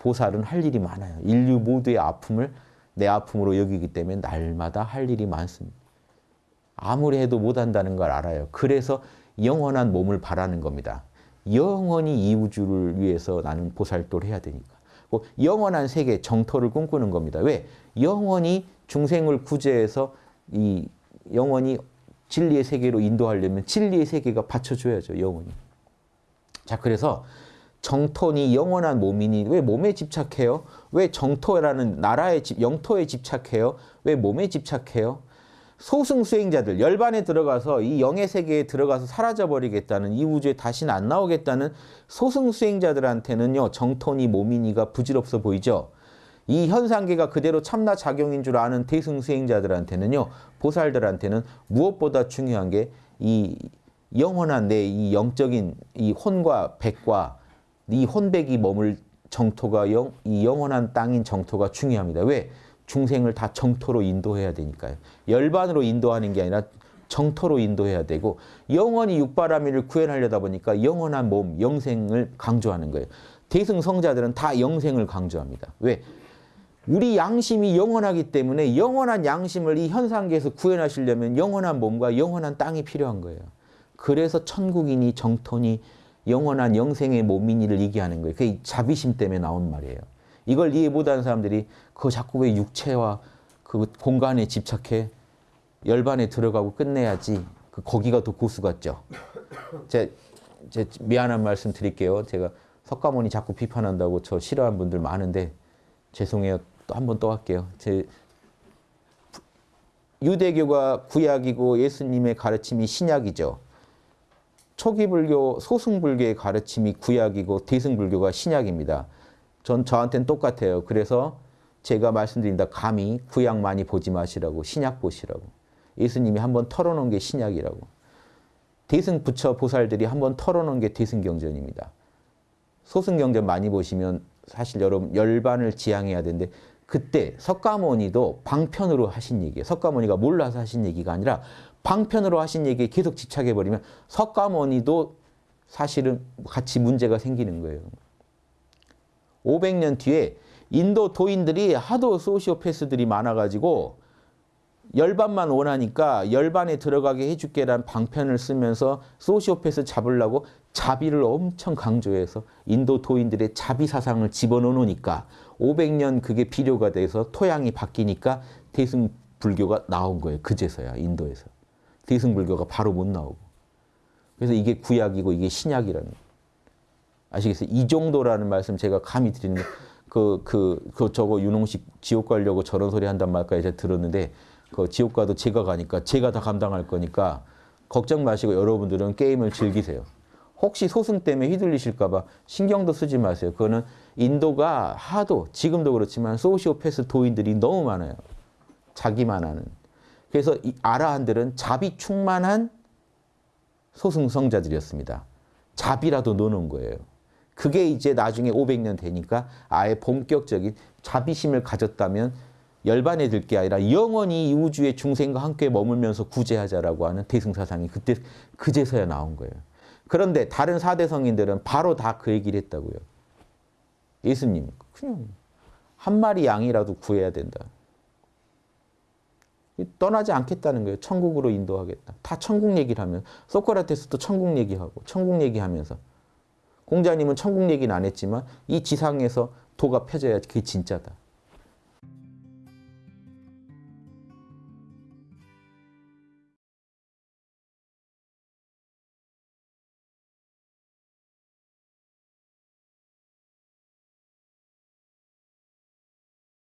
보살은 할 일이 많아요. 인류 모두의 아픔을 내 아픔으로 여기기 때문에 날마다 할 일이 많습니다. 아무리 해도 못한다는 걸 알아요. 그래서 영원한 몸을 바라는 겁니다. 영원히 이 우주를 위해서 나는 보살도를 해야 되니까. 영원한 세계, 정토를 꿈꾸는 겁니다. 왜? 영원히 중생을 구제해서 이 영원히 진리의 세계로 인도하려면 진리의 세계가 받쳐줘야죠. 영원히. 자, 그래서 정토니 영원한 몸이니 왜 몸에 집착해요? 왜 정토라는 나라의 집, 영토에 집착해요? 왜 몸에 집착해요? 소승 수행자들 열반에 들어가서 이 영의 세계에 들어가서 사라져 버리겠다는 이 우주에 다시는 안 나오겠다는 소승 수행자들한테는요 정토니 몸이니가 부질없어 보이죠. 이 현상계가 그대로 참나 작용인 줄 아는 대승 수행자들한테는요 보살들한테는 무엇보다 중요한 게 이 영원한 내 이 영적인 이 혼과 백과 이 혼백이 머물 정토가 영, 이 영원한 땅인 정토가 중요합니다. 왜? 중생을 다 정토로 인도해야 되니까요. 열반으로 인도하는 게 아니라 정토로 인도해야 되고 영원히 육바라밀을 구현하려다 보니까 영원한 몸, 영생을 강조하는 거예요. 대승성자들은 다 영생을 강조합니다. 왜? 우리 양심이 영원하기 때문에 영원한 양심을 이 현상계에서 구현하시려면 영원한 몸과 영원한 땅이 필요한 거예요. 그래서 천국이니 정토니 영원한 영생의 몸이니를 얘기하는 거예요. 그게 자비심 때문에 나온 말이에요. 이걸 이해 못하는 사람들이 그 자꾸 왜 육체와 그 공간에 집착해 열반에 들어가고 끝내야지 그 거기가 더 고수 같죠. 제, 제 미안한 말씀 드릴게요. 제가 석가모니 자꾸 비판한다고 저 싫어하는 분들 많은데 죄송해요. 또 한 번 또 할게요. 제 유대교가 구약이고 예수님의 가르침이 신약이죠. 초기 불교, 소승 불교의 가르침이 구약이고 대승 불교가 신약입니다. 전 저한테는 똑같아요. 그래서 제가 말씀드린다. 감히 구약 많이 보지 마시라고 신약 보시라고. 예수님이 한번 털어놓은 게 신약이라고. 대승 부처 보살들이 한번 털어놓은 게 대승경전입니다. 소승경전 많이 보시면 사실 여러분 열반을 지향해야 되는데 그때 석가모니도 방편으로 하신 얘기예요. 석가모니가 몰라서 하신 얘기가 아니라 방편으로 하신 얘기에 계속 집착해버리면 석가모니도 사실은 같이 문제가 생기는 거예요. 500년 뒤에 인도 도인들이 하도 소시오패스들이 많아가지고 열반만 원하니까 열반에 들어가게 해줄게란 방편을 쓰면서 소시오패스 잡으려고 자비를 엄청 강조해서 인도 도인들의 자비 사상을 집어넣으니까 500년 그게 필요가 돼서 토양이 바뀌니까 대승 불교가 나온 거예요. 그제서야 인도에서. 대승 불교가 바로 못 나오고. 그래서 이게 구약이고 이게 신약이라는 아시겠어요? 이 정도라는 말씀 제가 감히 드리는 그, 그, 그, 저거 윤홍식 지옥 가려고 저런 소리 한단 말까지 제가 들었는데, 그 지옥 가도 제가 가니까 제가 다 감당할 거니까 걱정 마시고 여러분들은 게임을 즐기세요. 혹시 소승 때문에 휘둘리실까 봐 신경도 쓰지 마세요. 그거는 인도가 하도 지금도 그렇지만 소시오패스 도인들이 너무 많아요. 자기만 하는. 그래서 이 아라한들은 자비 충만한 소승성자들이었습니다. 자비라도 노는 거예요. 그게 이제 나중에 500년 되니까 아예 본격적인 자비심을 가졌다면 열반에 들 게 아니라 영원히 이 우주의 중생과 함께 머물면서 구제하자라고 하는 대승사상이 그때 그제서야 나온 거예요. 그런데 다른 사대 성인들은 바로 다 그 얘기를 했다고요. 예수님, 그냥 한 마리 양이라도 구해야 된다. 떠나지 않겠다는 거예요. 천국으로 인도하겠다. 다 천국 얘기를 하면 소크라테스도 천국 얘기하고 천국 얘기하면서 공자님은 천국 얘기는 안 했지만 이 지상에서 도가 펴져야 그게 진짜다.